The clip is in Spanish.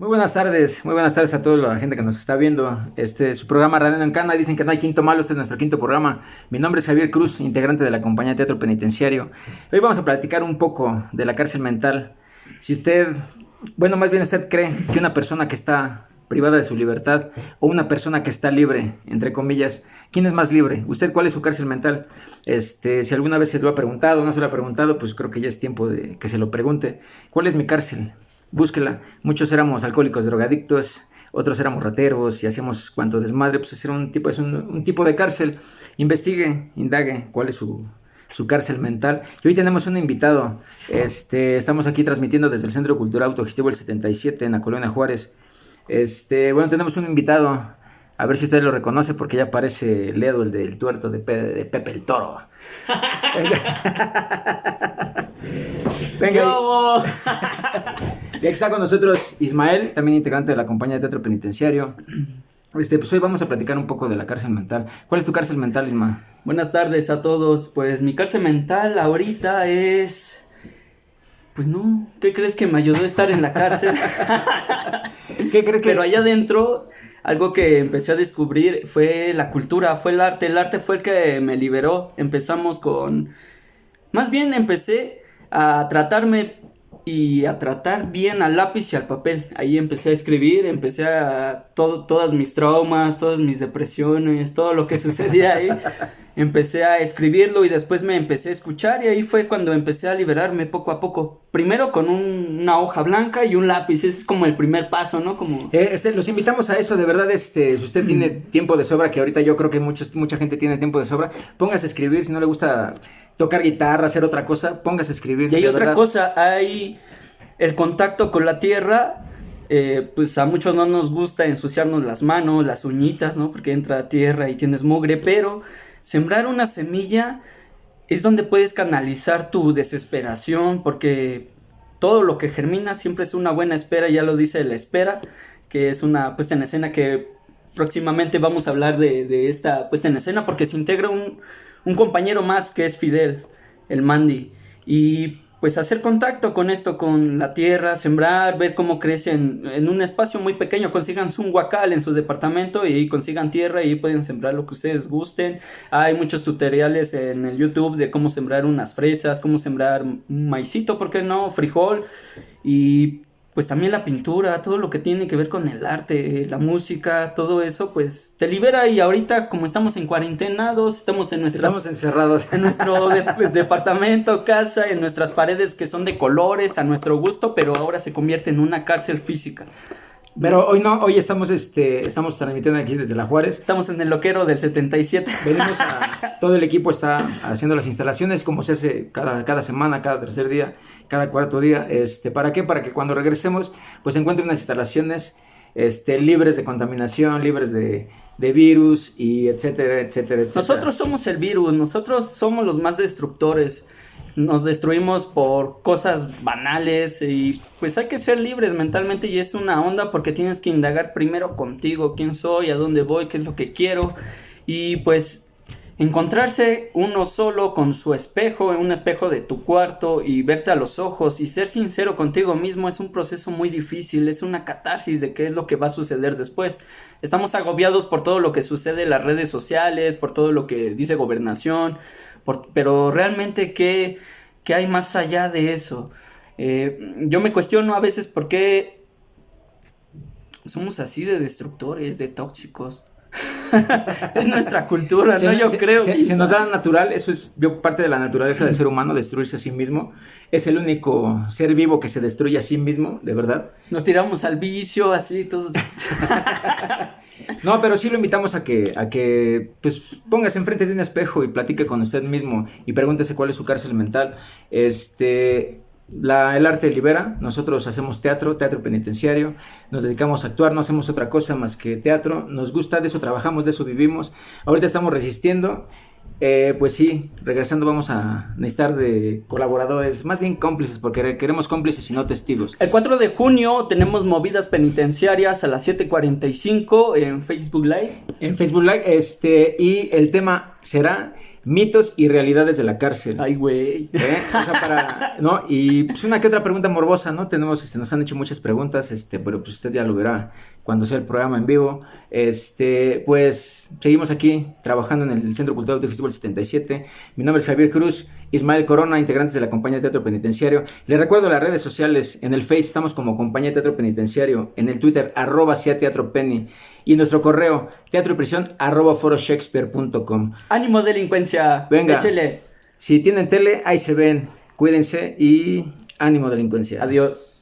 Muy buenas tardes, muy buenas tardes a toda la gente que nos está viendo. Este, su programa Radio en Cana, dicen que no hay quinto malo, este es nuestro quinto programa. Mi nombre es Javier Cruz, integrante de la compañía Teatro Penitenciario. Hoy vamos a platicar un poco de la cárcel mental. Si usted, bueno, más bien usted cree que una persona que está privada de su libertad o una persona que está libre, entre comillas, ¿quién es más libre? ¿Usted cuál es su cárcel mental? Este, si alguna vez se lo ha preguntado no se lo ha preguntado, pues creo que ya es tiempo de que se lo pregunte. ¿Cuál es mi cárcel? Búsquela. Muchos éramos alcohólicos, drogadictos, otros éramos rateros y hacíamos cuanto desmadre, pues era un tipo, es un, tipo de cárcel. Investigue, indague cuál es su, su cárcel mental. Y hoy tenemos un invitado. Este, estamos aquí transmitiendo desde el Centro Cultural Autogestivo el 77 en la Colonia Juárez. Este, bueno, tenemos un invitado. A ver si usted lo reconoce porque ya parece Ledo, el del tuerto de, de Pepe el Toro. Venga. Y aquí está con nosotros Ismael, también integrante de la compañía de teatro penitenciario. Este, pues hoy vamos a platicar un poco de la cárcel mental. ¿Cuál es tu cárcel mental, Isma? Buenas tardes a todos. Pues mi cárcel mental ahorita es. Pues no, ¿qué crees que me ayudó a estar en la cárcel? ¿Qué crees que.? Pero allá adentro, algo que empecé a descubrir fue la cultura, fue el arte. El arte fue el que me liberó. Empezamos con. Más bien empecé a tratarme y a tratar bien al lápiz y al papel. Ahí empecé a escribir, empecé a todo, todas mis traumas, todas mis depresiones, todo lo que sucedía ahí. empecé a escribirlo y después me empecé a escuchar y ahí fue cuando empecé a liberarme poco a poco. Primero con una hoja blanca y un lápiz, ese es como el primer paso, ¿no? Como... Eh, este, los invitamos a eso, de verdad, este, si usted tiene tiempo de sobra, que ahorita yo creo que muchos, mucha gente tiene tiempo de sobra, póngase a escribir, si no le gusta tocar guitarra, hacer otra cosa, póngase a escribir. Y hay otra cosa, hay el contacto con la tierra, eh, pues a muchos no nos gusta ensuciarnos las manos, las uñitas, ¿no? Porque entra tierra y tienes mugre, pero sembrar una semilla es donde puedes canalizar tu desesperación, porque todo lo que germina siempre es una buena espera, ya lo dice la espera, que es una puesta en escena que próximamente vamos a hablar de, de esta puesta en escena, porque se integra un, un compañero más que es Fidel, el Mandy. Y pues hacer contacto con esto, con la tierra, sembrar, ver cómo crecen en un espacio muy pequeño, consigan un huacal en su departamento y consigan tierra y pueden sembrar lo que ustedes gusten. Hay muchos tutoriales en el YouTube de cómo sembrar unas fresas, cómo sembrar un maicito, ¿por qué no? Frijol y pues también la pintura, todo lo que tiene que ver con el arte, la música, todo eso, pues te libera y ahorita como estamos en cuarentenados, estamos en nuestras... Estamos encerrados. En nuestro departamento, casa, en nuestras paredes que son de colores, a nuestro gusto, pero ahora se convierte en una cárcel física. Pero hoy no, hoy estamos, este, estamos transmitiendo aquí desde La Juárez. Estamos en el loquero del 77. Venimos a, todo el equipo está haciendo las instalaciones como se hace cada, cada semana, cada tercer día, cada cuarto día. Este, ¿Para qué? Para que cuando regresemos, pues encuentren unas instalaciones este, libres de contaminación, libres de, de virus y etcétera, etcétera, etcétera. Nosotros somos el virus, nosotros somos los más destructores nos destruimos por cosas banales y pues hay que ser libres mentalmente y es una onda porque tienes que indagar primero contigo, quién soy, a dónde voy, qué es lo que quiero. Y pues encontrarse uno solo con su espejo, un espejo de tu cuarto y verte a los ojos y ser sincero contigo mismo es un proceso muy difícil, es una catarsis de qué es lo que va a suceder después. Estamos agobiados por todo lo que sucede en las redes sociales, por todo lo que dice gobernación, pero realmente, ¿qué, ¿qué, hay más allá de eso? Eh, yo me cuestiono a veces por qué somos así de destructores, de tóxicos. es nuestra cultura, ¿no? Yo creo. que se, nos da natural, eso es parte de la naturaleza del ser humano, destruirse a sí mismo. Es el único ser vivo que se destruye a sí mismo, de verdad. Nos tiramos al vicio, así, todo. No, pero sí lo invitamos a que, a que pues póngase enfrente de un espejo y platique con usted mismo y pregúntese cuál es su cárcel mental. Este, la, el arte libera, nosotros hacemos teatro, teatro penitenciario, nos dedicamos a actuar, no hacemos otra cosa más que teatro, nos gusta, de eso trabajamos, de eso vivimos. Ahorita estamos resistiendo eh, pues sí, regresando vamos a necesitar de colaboradores, más bien cómplices, porque queremos cómplices y no testigos. El 4 de junio tenemos movidas penitenciarias a las 7.45 en Facebook Live. En Facebook Live, este, y el tema será mitos y realidades de la cárcel. Ay, güey. ¿Eh? O sea, para, ¿no? Y pues una que otra pregunta morbosa, ¿no? Tenemos, este, nos han hecho muchas preguntas, este, pero pues usted ya lo verá cuando sea el programa en vivo. Este, pues seguimos aquí trabajando en el Centro Cultural Digestivo 77. Mi nombre es Javier Cruz, Ismael Corona, integrantes de la compañía de Teatro Penitenciario. Les recuerdo las redes sociales, en el Face estamos como compañía de Teatro Penitenciario, en el Twitter arroba sea teatro penny y nuestro correo teatro y prisión arroba foroshakespeare.com. Ánimo delincuencia. Venga. Échele. Si tienen tele, ahí se ven. Cuídense y ánimo delincuencia. Adiós.